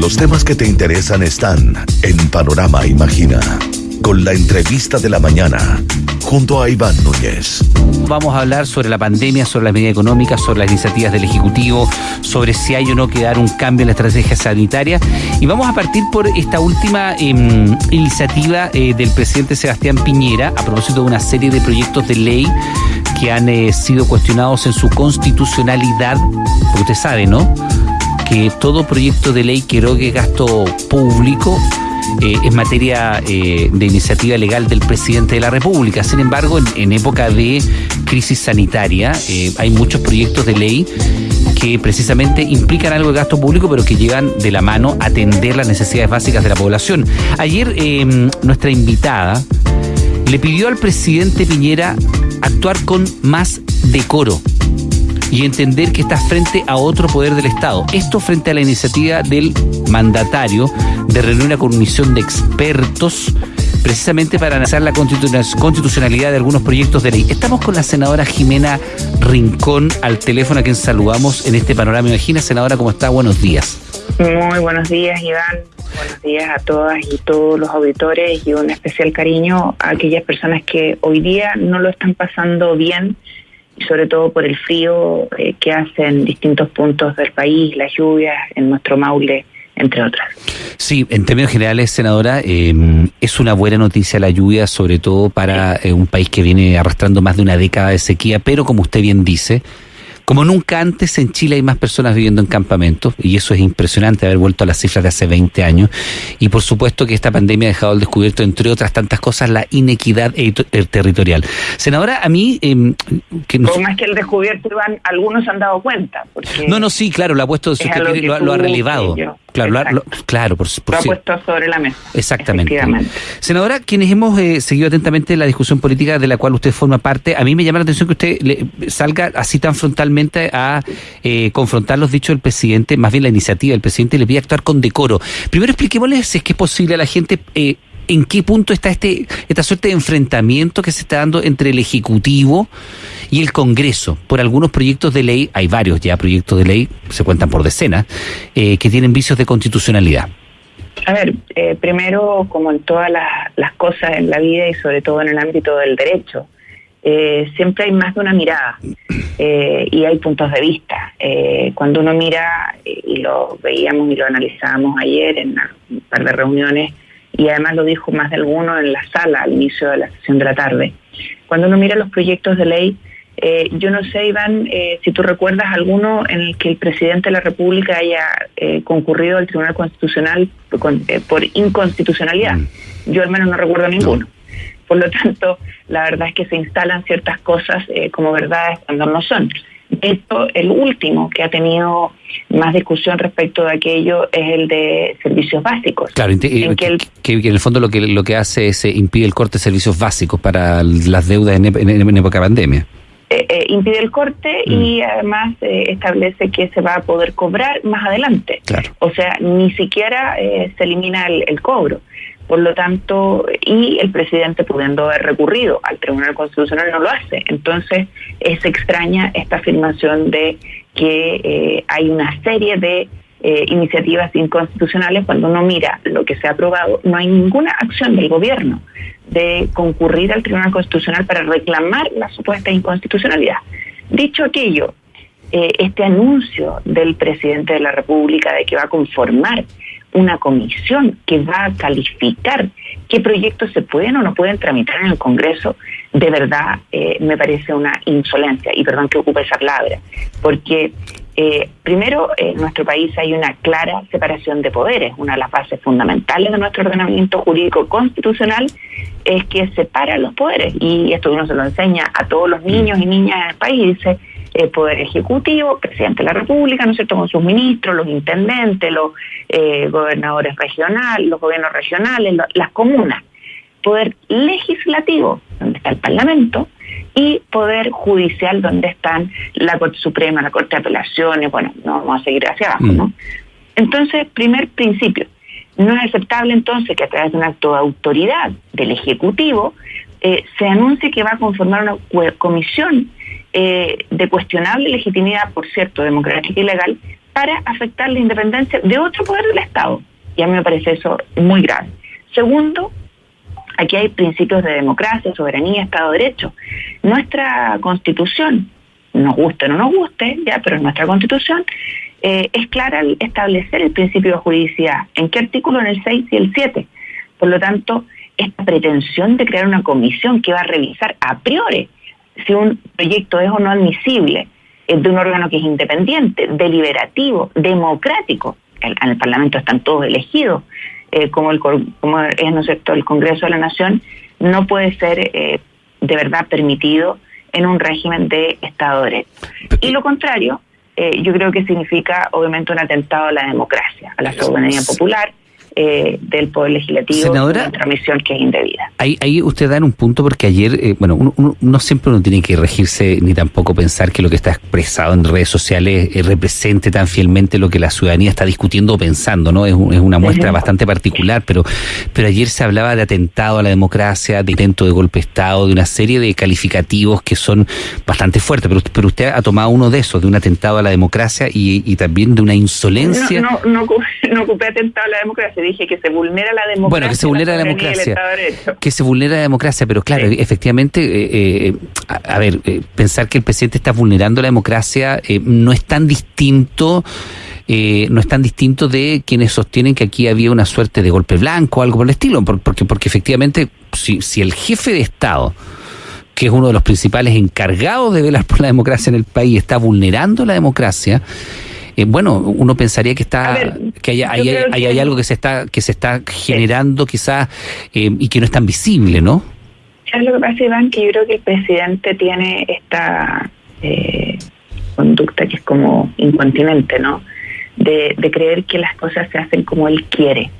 Los temas que te interesan están en Panorama Imagina, con la entrevista de la mañana, junto a Iván Núñez. Vamos a hablar sobre la pandemia, sobre las medidas económicas, sobre las iniciativas del Ejecutivo, sobre si hay o no que dar un cambio en la estrategia sanitaria. Y vamos a partir por esta última em, iniciativa eh, del presidente Sebastián Piñera a propósito de una serie de proyectos de ley que han eh, sido cuestionados en su constitucionalidad, usted sabe, ¿no? Que todo proyecto de ley que erogue gasto público eh, en materia eh, de iniciativa legal del presidente de la República. Sin embargo, en, época de crisis sanitaria eh, hay muchos proyectos de ley que precisamente implican algo de gasto público, pero que llegan de la mano a atender las necesidades básicas de la población. Ayer nuestra invitada le pidió al presidente Piñera actuar con más decoro y entender que está frente a otro poder del Estado. Esto frente a la iniciativa del mandatario de reunir una comisión de expertos precisamente para analizar la constitucionalidad de algunos proyectos de ley. Estamos con la senadora Jimena Rincón al teléfono a quien saludamos en este panorama. Imagina, senadora, ¿cómo está? Buenos días. Muy buenos días, Iván. Buenos días a todas y todos los auditores y un especial cariño a aquellas personas que hoy día no lo están pasando bien sobre todo por el frío eh, que hace en distintos puntos del país, las lluvias en nuestro Maule, entre otras. Sí, en términos generales, senadora, em, es una buena noticia la lluvia, sobre todo para eh, un país que viene arrastrando más de una década de sequía, pero como usted bien dice, como nunca antes en Chile hay más personas viviendo en campamentos y eso es impresionante haber vuelto a las cifras de hace 20 años. Y por supuesto que esta pandemia ha dejado al descubierto, entre otras tantas cosas, la inequidad eh, territorial. Senadora, a mí... Eh, que no... más que el descubierto, Iván, algunos se han dado cuenta. no, no, sí, claro, lo ha puesto, lo, ha relevado. Claro, claro, por, por lo ha puesto sobre la mesa. Exactamente. Senadora, quienes hemos eh, seguido atentamente la discusión política de la cual usted forma parte, a mí me llama la atención que usted le, salga así tan frontalmente a eh, confrontar los dichos del presidente, más bien la iniciativa del presidente, le pide actuar con decoro. Primero expliquémosle si es que es posible a la gente eh, en qué punto está este esta suerte de enfrentamiento que se está dando entre el Ejecutivo y el Congreso por algunos proyectos de ley, hay varios ya proyectos de ley, se cuentan por decenas, eh, que tienen vicios de constitucionalidad. A ver, eh, primero, como en todas las, cosas en la vida y sobre todo en el ámbito del derecho, eh, siempre hay más de una mirada y hay puntos de vista. cuando uno mira, y lo veíamos y lo analizábamos ayer en un par de reuniones, y además lo dijo más de alguno en la sala al inicio de la sesión de la tarde, cuando uno mira los proyectos de ley, eh, yo no sé, Iván, eh, si tú recuerdas alguno en el que el presidente de la República haya eh, concurrido al Tribunal Constitucional por inconstitucionalidad. Mm. Yo al menos no recuerdo ninguno. Por lo tanto, la verdad es que se instalan ciertas cosas como verdades cuando no son. Esto, el último que ha tenido más discusión respecto de aquello es el de servicios básicos. Claro, en que, en el fondo lo que lo que hace es impide el corte de servicios básicos para las deudas en, en época de pandemia. Eh, eh, impide el corte y mm. además eh, establece que se va a poder cobrar más adelante. O sea, ni siquiera se elimina el, cobro. Por lo tanto, y el presidente pudiendo haber recurrido al Tribunal Constitucional no lo hace. Entonces, es extraña esta afirmación de que hay una serie de iniciativas inconstitucionales cuando uno mira lo que se ha aprobado, no hay ninguna acción del gobierno de concurrir al Tribunal Constitucional para reclamar la supuesta inconstitucionalidad. Dicho aquello, eh, este anuncio del presidente de la República de que va a conformar una comisión que va a calificar qué proyectos se pueden o no pueden tramitar en el Congreso, de verdad eh, me parece una insolencia, y perdón que ocupe esa palabra, porque eh, primero, en nuestro país hay una clara separación de poderes. Una de las bases fundamentales de nuestro ordenamiento jurídico constitucional es que separa los poderes. Y esto uno se lo enseña a todos los niños y niñas en el país. Dice el eh, poder ejecutivo, presidente de la República, ¿no es cierto?, con sus ministros, los intendentes, los eh, gobernadores regionales, los gobiernos regionales, las comunas. Poder legislativo, donde está el Parlamento, y Poder Judicial, donde están la Corte Suprema, la Corte de Apelaciones, bueno, no vamos a seguir hacia abajo, ¿no? Mm. Entonces, primer principio, no es aceptable entonces que a través de un acto de autoridad del Ejecutivo eh, se anuncie que va a conformar una comisión eh, de cuestionable legitimidad, por cierto, democrática y legal, para afectar la independencia de otro poder del Estado. Y a mí me parece eso muy grave. Segundo, aquí hay principios de democracia, soberanía, Estado de Derecho. Nuestra constitución, nos guste o no nos guste, ya, pero nuestra constitución eh, es clara al establecer el principio de juridicidad. ¿En qué artículo? En el 6 y el 7. Por lo tanto, esta pretensión de crear una comisión que va a revisar a priori si un proyecto es o no admisible es de un órgano que es independiente, deliberativo, democrático. En el, Parlamento están todos elegidos, eh, como, el, como es ¿no el Congreso de la Nación, no puede ser eh, de verdad permitido en un régimen de Estado de Derecho. Y lo contrario, eh, yo creo que significa obviamente un atentado a la democracia, a la soberanía popular eh, del Poder Legislativo Senadora, una transmisión que es indebida. Ahí, ahí usted da en un punto porque ayer, eh, bueno, uno, no siempre uno tiene que regirse ni tampoco pensar que lo que está expresado en redes sociales eh, represente tan fielmente lo que la ciudadanía está discutiendo o pensando, ¿no? Es, es una muestra bastante particular, pero, pero ayer se hablaba de atentado a la democracia, de intento de golpe de Estado, de una serie de calificativos que son bastante fuertes, pero, pero usted ha tomado uno de esos, de un atentado a la democracia y, y también de una insolencia. No, no, no, no ocupé atentado a la democracia dije que se vulnera la democracia. Bueno, que se vulnera la, democracia. Que se vulnera la democracia, pero claro, efectivamente, eh, eh, a, ver, eh, pensar que el presidente está vulnerando la democracia no es tan distinto. no es tan distinto de quienes sostienen que aquí había una suerte de golpe blanco o algo por el estilo, porque, porque efectivamente, si, si el jefe de Estado, que es uno de los principales encargados de velar por la democracia en el país, está vulnerando la democracia, eh, bueno, uno pensaría que está que hay, hay, algo que se está que se está generando quizás eh, y que no es tan visible, ¿no? Es lo que pasa, Iván, que yo creo que el presidente tiene esta eh, conducta que es como incontinente, ¿no? De, de creer que las cosas se hacen como él quiere.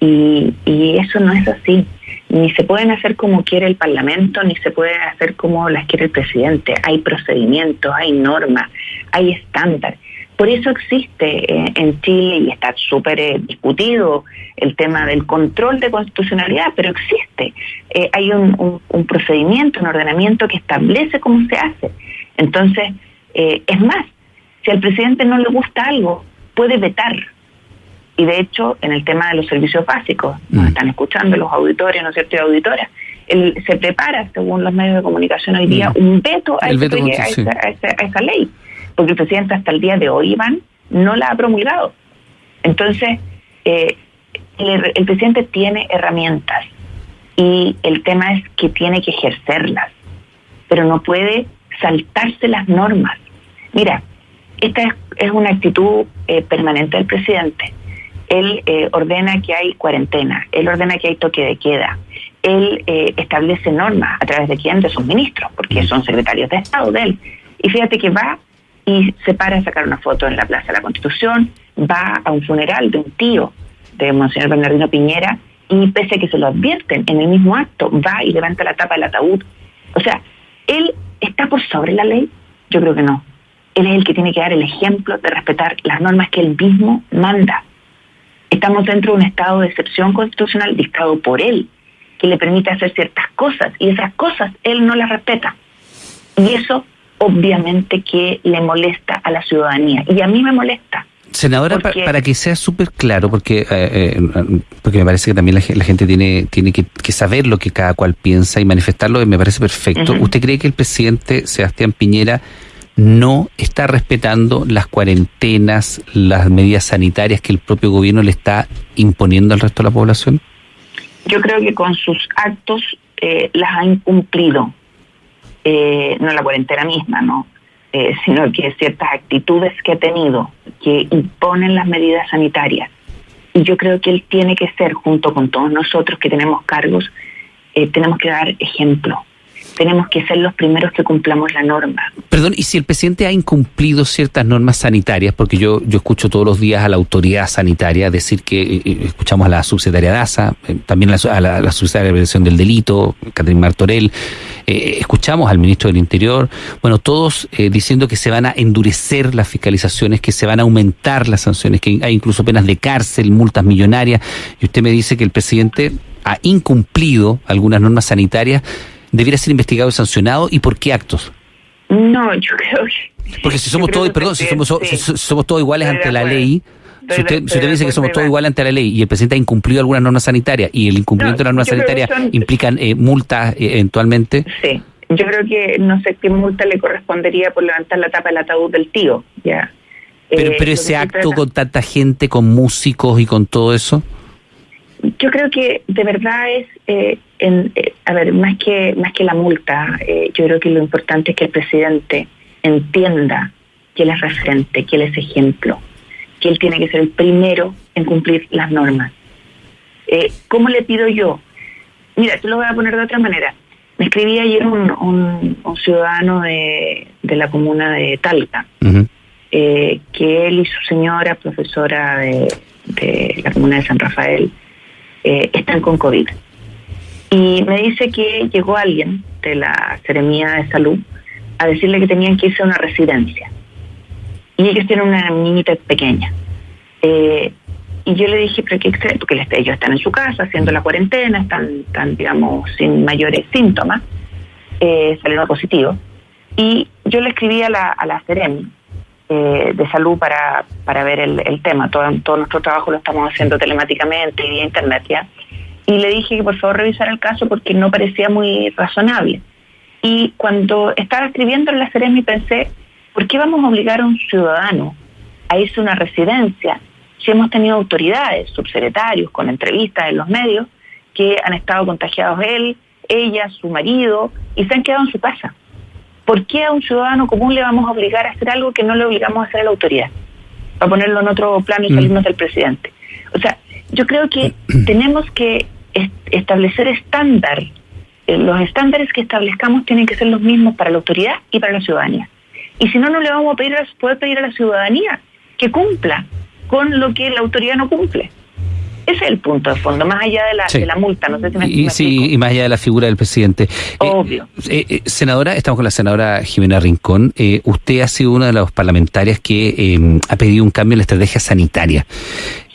Y, y eso no es así. Ni se pueden hacer como quiere el Parlamento, ni se puede hacer como las quiere el presidente. Hay procedimientos, hay normas, hay estándares. Por eso existe eh, en Chile y está súper eh, discutido el tema del control de constitucionalidad, pero existe. Eh, hay un, procedimiento, un ordenamiento que establece cómo se hace. Entonces, es más, si al presidente no le gusta algo, puede vetar. Y de hecho, en el tema de los servicios básicos, nos mm. están escuchando los auditores, ¿no es cierto?, y auditoras, él se prepara, según los medios de comunicación hoy día, mm. un veto a, esa ley porque el presidente hasta el día de hoy, Iván, no la ha promulgado. Entonces, eh, el, presidente tiene herramientas y el tema es que tiene que ejercerlas, pero no puede saltarse las normas. Mira, esta es, una actitud eh, permanente del presidente. Él eh, ordena que hay cuarentena, él ordena que hay toque de queda, él establece normas a través de quién, de sus ministros, porque son secretarios de Estado de él. Y fíjate que va y se para a sacar una foto en la Plaza de la Constitución, va a un funeral de un tío de Monseñor Bernardino Piñera y pese a que se lo advierten en el mismo acto, va y levanta la tapa del ataúd. O sea, él está por sobre la ley, yo creo que no. Él es el que tiene que dar el ejemplo de respetar las normas que él mismo manda. Estamos dentro de un estado de excepción constitucional dictado por él, que le permite hacer ciertas cosas y esas cosas él no las respeta. Y eso obviamente que le molesta a la ciudadanía y a mí me molesta. Senadora, para que sea súper claro, porque eh, eh, porque me parece que también la, gente tiene tiene que, saber lo que cada cual piensa y manifestarlo, y me parece perfecto. ¿Usted cree que el presidente Sebastián Piñera no está respetando las cuarentenas, las medidas sanitarias que el propio gobierno le está imponiendo al resto de la población? Yo creo que con sus actos eh, las ha incumplido no la cuarentena misma, ¿no? Eh, sino que ciertas actitudes que ha tenido que imponen las medidas sanitarias. Y yo creo que él tiene que ser, junto con todos nosotros que tenemos cargos, eh, tenemos que dar ejemplo tenemos que ser los primeros que cumplamos la norma. Perdón, ¿y si el presidente ha incumplido ciertas normas sanitarias? Porque yo, yo escucho todos los días a la autoridad sanitaria decir que eh, eh, escuchamos a la subsecretaria Daza, eh, también a la, a subsecretaria de Prevención del Delito, Catherine Martorell, escuchamos al ministro del Interior, bueno, todos diciendo que se van a endurecer las fiscalizaciones, que se van a aumentar las sanciones, que hay incluso penas de cárcel, multas millonarias, y usted me dice que el presidente ha incumplido algunas normas sanitarias debiera ser investigado y sancionado y por qué actos? No, yo creo que Porque si somos todos, perdón, si somos, somos todos iguales ante la ley, si usted, dice que somos todos iguales ante la ley y el presidente ha incumplido algunas normas sanitarias y el incumplimiento de las normas sanitarias implican eh, multas eh, eventualmente. Sí, yo creo que no sé qué multa le correspondería por levantar la tapa del ataúd del tío, ya. Pero, pero ese acto con tanta gente, con músicos y con todo eso. Yo creo que de verdad es, eh, en, eh, a ver, más que, más que la multa, eh, yo creo que lo importante es que el presidente entienda que él es referente, que él es ejemplo, que él tiene que ser el primero en cumplir las normas. ¿Cómo le pido yo? Mira, te lo voy a poner de otra manera. Me escribí ayer un, ciudadano de, la comuna de Talca, que él y su señora, profesora de, de la comuna de San Rafael, eh, están con COVID. Y me dice que llegó alguien de la Seremía de Salud a decirle que tenían que irse a una residencia. Y ellos tienen una niñita pequeña. Eh, y yo le dije, pero qué porque ellos están en su casa haciendo la cuarentena, están, están digamos, sin mayores síntomas, eh, salieron positivos. Y yo le escribí a la, a la eh, de salud para, para ver el, tema. Todo, todo, nuestro trabajo lo estamos haciendo telemáticamente y vía internet ya. Y le dije que por favor revisara el caso porque no parecía muy razonable. Y cuando estaba escribiendo en la Ceremi pensé, ¿por qué vamos a obligar a un ciudadano a irse a una residencia si hemos tenido autoridades, subsecretarios, con entrevistas en los medios, que han estado contagiados él, ella, su marido, y se han quedado en su casa? ¿Por qué a un ciudadano común le vamos a obligar a hacer algo que no le obligamos a hacer a la autoridad? Para ponerlo en otro plano y mm. salirnos del presidente. O sea, yo creo que tenemos que establecer estándar. Eh, los estándares que establezcamos tienen que ser los mismos para la autoridad y para la ciudadanía. Y si no, no le vamos a pedir, poder pedir a la ciudadanía que cumpla con lo que la autoridad no cumple. Ese es el punto de fondo, más allá de la, de la multa. No sé si me, y, sí, y más allá de la figura del presidente. Eh, Obvio. Eh, eh, senadora, estamos con la senadora Jimena Rincón. usted ha sido una de las parlamentarias que ha pedido un cambio en la estrategia sanitaria.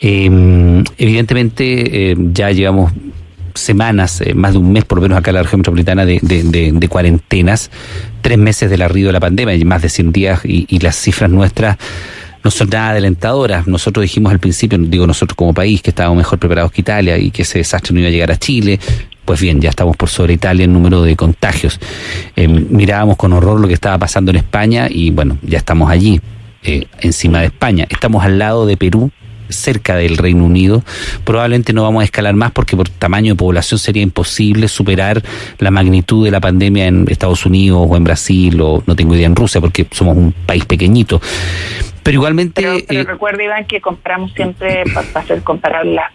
evidentemente, ya llevamos semanas, más de un mes por lo menos acá en la región metropolitana de, de, cuarentenas, tres meses del arribo de la pandemia y más de 100 días y, y las cifras nuestras no son nada alentadoras. Nosotros dijimos al principio, digo nosotros como país, que estábamos mejor preparados que Italia y que ese desastre no iba a llegar a Chile. Pues bien, ya estamos por sobre Italia en número de contagios. Eh, mirábamos con horror lo que estaba pasando en España y bueno, ya estamos allí, eh, encima de España. Estamos al lado de Perú, cerca del Reino Unido. Probablemente no vamos a escalar más porque por tamaño de población sería imposible superar la magnitud de la pandemia en Estados Unidos o en Brasil o no tengo idea en Rusia porque somos un país pequeñito. Pero igualmente... Pero, eh, recuerda, Iván, que comparamos siempre, para hacer comparar las,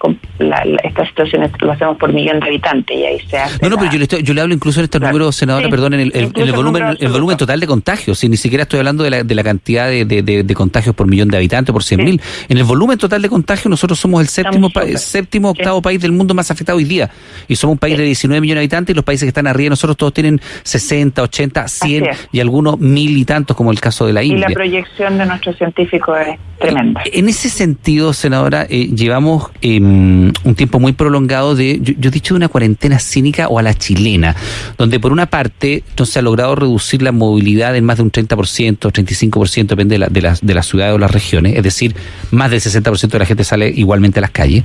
estas situaciones, lo hacemos por millón de habitantes y ahí se hace... No, no, pero yo le, yo le hablo incluso en este número, senadora, perdón, en el, volumen el volumen total de contagios, si ni siquiera estoy hablando de la, de la cantidad de, de, contagios por millón de habitantes, por 100 mil. En el volumen total de contagios nosotros somos el séptimo, séptimo octavo país del mundo más afectado hoy día. Y somos un país de 19 millones de habitantes y los países que están arriba de nosotros todos tienen 60, 80, 100 y algunos mil y tantos, como el caso de la India. Y la proyección de nuestros es tremenda. En ese sentido, senadora, eh, llevamos em, un tiempo muy prolongado de, yo, he dicho, de una cuarentena cínica o a la chilena, donde por una parte no se ha logrado reducir la movilidad en más de un 30%, 35%, depende de, la, de, las, de las ciudades o las regiones, es decir, más del 60% de la gente sale igualmente a las calles,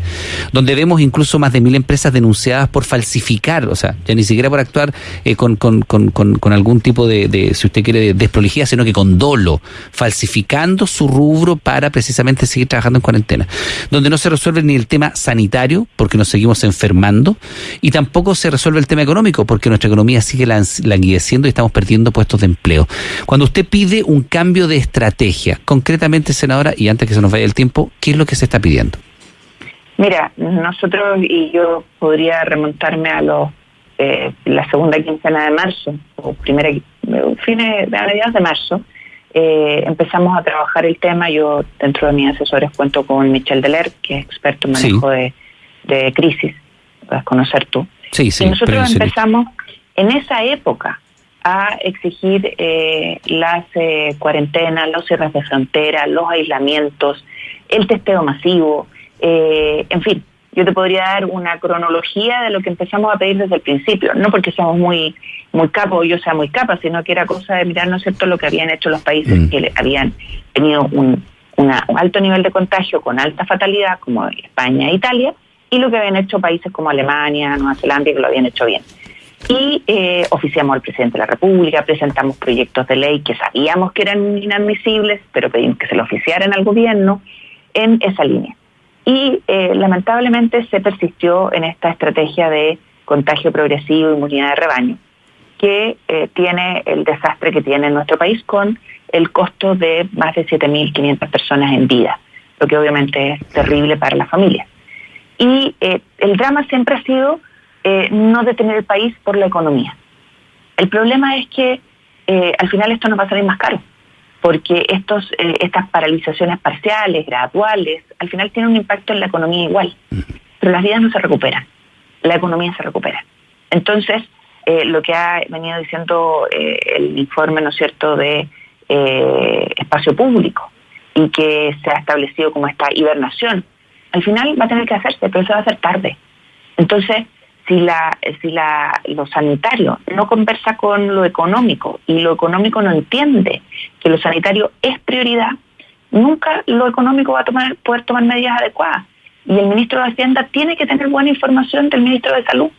donde vemos incluso más de mil empresas denunciadas por falsificar, o sea, ya ni siquiera por actuar eh, con, con, con, con, algún tipo de, de, si usted quiere, de desprolijidad, sino que con dolo, falsificando su rubro para precisamente seguir trabajando en cuarentena, donde no se resuelve ni el tema sanitario, porque nos seguimos enfermando, y tampoco se resuelve el tema económico, porque nuestra economía sigue languideciendo y estamos perdiendo puestos de empleo. Cuando usted pide un cambio de estrategia, concretamente, senadora, y antes que se nos vaya el tiempo, ¿qué es lo que se está pidiendo? Mira, nosotros, y yo podría remontarme a los eh, la segunda quincena de marzo, o primera, fines de mediados de marzo, eh, empezamos a trabajar el tema. Yo, dentro de mis asesores, cuento con Michel Deler, que es experto en manejo de, crisis, puedes conocer tú. Sí, sí, y nosotros empezamos en esa época a exigir eh, las eh, cuarentenas, los cierres de frontera, los aislamientos, el testeo masivo, en fin, yo te podría dar una cronología de lo que empezamos a pedir desde el principio, no porque somos muy muy capos o yo sea muy capa, sino que era cosa de mirar, ¿no es cierto?, lo que habían hecho los países mm. que habían tenido un, un alto nivel de contagio con alta fatalidad, como España e Italia, y lo que habían hecho países como Alemania, Nueva Zelanda, que lo habían hecho bien. Y eh, oficiamos al presidente de la República, presentamos proyectos de ley que sabíamos que eran inadmisibles, pero pedimos que se lo oficiaran al gobierno en esa línea. Y eh, lamentablemente se persistió en esta estrategia de contagio progresivo, inmunidad de rebaño, que eh, tiene el desastre que tiene en nuestro país con el costo de más de 7.500 personas en vida, lo que obviamente es terrible para la familia. Y eh, el drama siempre ha sido no detener el país por la economía. El problema es que al final esto nos va a salir más caro porque estos, eh, estas paralizaciones parciales, graduales, al final tienen un impacto en la economía igual, pero las vidas no se recuperan, la economía se recupera. Entonces, eh, lo que ha venido diciendo eh, el informe, ¿no cierto?, de espacio público y que se ha establecido como esta hibernación, al final va a tener que hacerse, pero eso va a ser tarde. Entonces, si la si la lo sanitario no conversa con lo económico y lo económico no entiende que lo sanitario es prioridad, nunca lo económico va a tomar, poder tomar medidas adecuadas. Y el ministro de Hacienda tiene que tener buena información del ministro de Salud.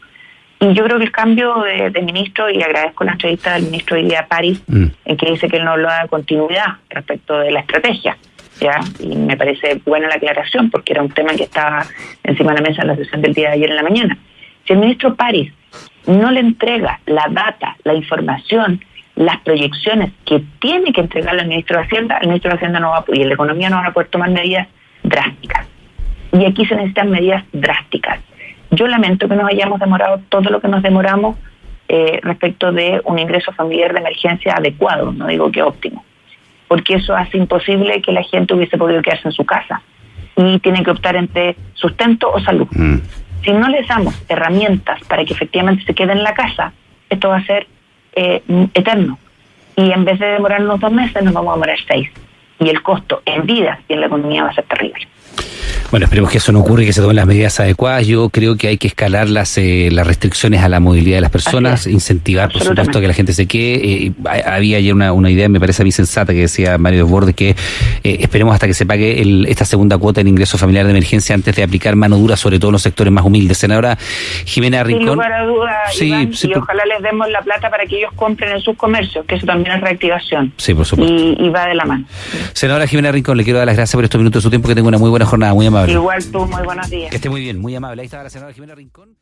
Y yo creo que el cambio de, ministro, y agradezco la entrevista del ministro Ilia París, mm. en que dice que él no lo da continuidad respecto de la estrategia. ¿ya? Y me parece buena la aclaración, porque era un tema que estaba encima de la mesa en la sesión del día de ayer en la mañana. Si el ministro París no le entrega la data, la información, las proyecciones que tiene que entregarle al ministro de Hacienda, el ministro de Hacienda no va y la economía no van a poder tomar medidas drásticas. Y aquí se necesitan medidas drásticas. Yo lamento que nos hayamos demorado todo lo que nos demoramos eh, respecto de un ingreso familiar de emergencia adecuado, no digo que óptimo, porque eso hace imposible que la gente hubiese podido quedarse en su casa y tiene que optar entre sustento o salud. Mm si no les damos herramientas para que efectivamente se queden en la casa, esto va a ser eh, eterno. Y en vez de demorarnos dos meses, nos vamos a demorar seis. Y el costo en vida y en la economía va a ser terrible. Bueno, esperemos que eso no ocurra y que se tomen las medidas adecuadas. Yo creo que hay que escalar las, eh, las restricciones a la movilidad de las personas, incentivar, por supuesto, que la gente se quede. Eh, había ayer una, una, idea, me parece a mí sensata, que decía Mario Desbordes, que eh, esperemos hasta que se pague esta segunda cuota en ingreso familiar de emergencia antes de aplicar mano dura, sobre todo en los sectores más humildes. Senadora Jimena Rincón. Sin lugar a duda, sí, y ojalá les demos la plata para que ellos compren en sus comercios, que eso también es reactivación. Sí, por supuesto. Y, va de la mano. Senadora Jimena Rincón, le quiero dar las gracias por estos minutos de su tiempo, que tenga una muy buena jornada, muy amable. Igual tú, muy buenos días. Que esté muy bien, muy amable. Ahí estaba la senadora Jimena Rincón.